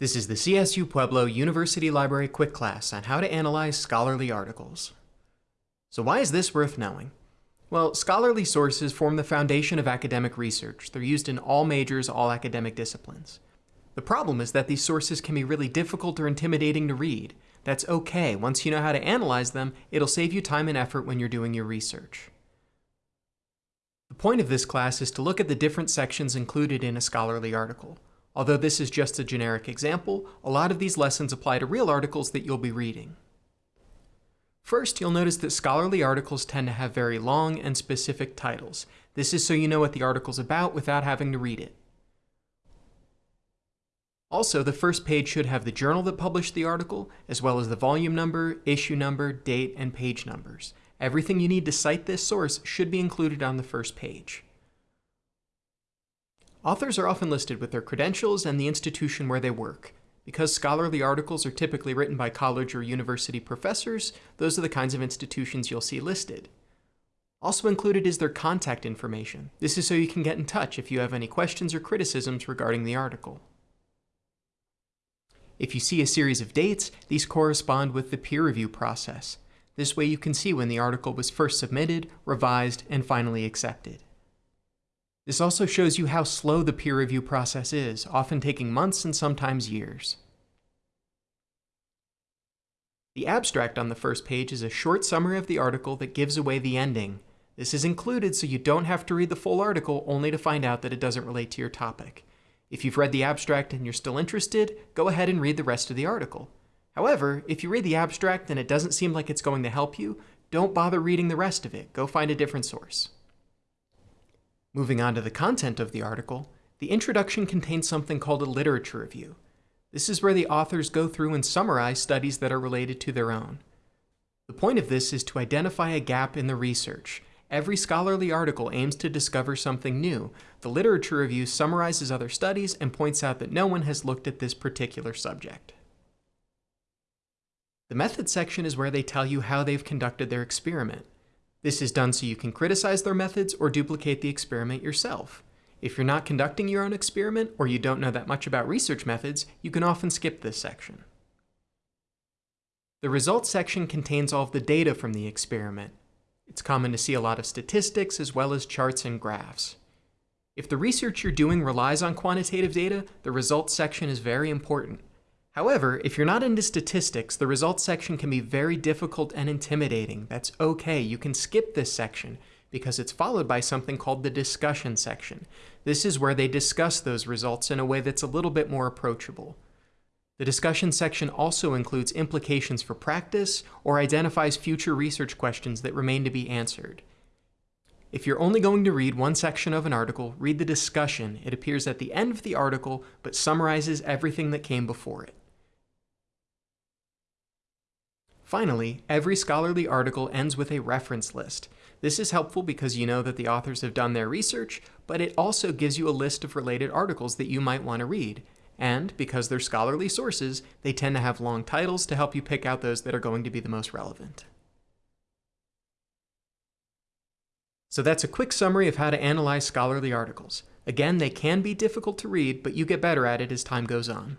This is the CSU Pueblo University Library quick class on how to analyze scholarly articles. So why is this worth knowing? Well, scholarly sources form the foundation of academic research. They're used in all majors, all academic disciplines. The problem is that these sources can be really difficult or intimidating to read. That's okay. Once you know how to analyze them, it'll save you time and effort when you're doing your research. The point of this class is to look at the different sections included in a scholarly article. Although this is just a generic example, a lot of these lessons apply to real articles that you'll be reading. First, you'll notice that scholarly articles tend to have very long and specific titles. This is so you know what the article's about without having to read it. Also, the first page should have the journal that published the article, as well as the volume number, issue number, date, and page numbers. Everything you need to cite this source should be included on the first page. Authors are often listed with their credentials and the institution where they work. Because scholarly articles are typically written by college or university professors, those are the kinds of institutions you'll see listed. Also included is their contact information. This is so you can get in touch if you have any questions or criticisms regarding the article. If you see a series of dates, these correspond with the peer review process. This way you can see when the article was first submitted, revised, and finally accepted. This also shows you how slow the peer review process is, often taking months and sometimes years. The abstract on the first page is a short summary of the article that gives away the ending. This is included so you don't have to read the full article only to find out that it doesn't relate to your topic. If you've read the abstract and you're still interested, go ahead and read the rest of the article. However, if you read the abstract and it doesn't seem like it's going to help you, don't bother reading the rest of it. Go find a different source. Moving on to the content of the article, the introduction contains something called a literature review. This is where the authors go through and summarize studies that are related to their own. The point of this is to identify a gap in the research. Every scholarly article aims to discover something new. The literature review summarizes other studies and points out that no one has looked at this particular subject. The method section is where they tell you how they've conducted their experiment. This is done so you can criticize their methods or duplicate the experiment yourself. If you're not conducting your own experiment or you don't know that much about research methods, you can often skip this section. The results section contains all of the data from the experiment. It's common to see a lot of statistics as well as charts and graphs. If the research you're doing relies on quantitative data, the results section is very important. However, if you're not into statistics, the results section can be very difficult and intimidating. That's okay, you can skip this section because it's followed by something called the discussion section. This is where they discuss those results in a way that's a little bit more approachable. The discussion section also includes implications for practice or identifies future research questions that remain to be answered. If you're only going to read one section of an article, read the discussion. It appears at the end of the article, but summarizes everything that came before it. Finally, every scholarly article ends with a reference list. This is helpful because you know that the authors have done their research, but it also gives you a list of related articles that you might want to read. And because they're scholarly sources, they tend to have long titles to help you pick out those that are going to be the most relevant. So that's a quick summary of how to analyze scholarly articles. Again, they can be difficult to read, but you get better at it as time goes on.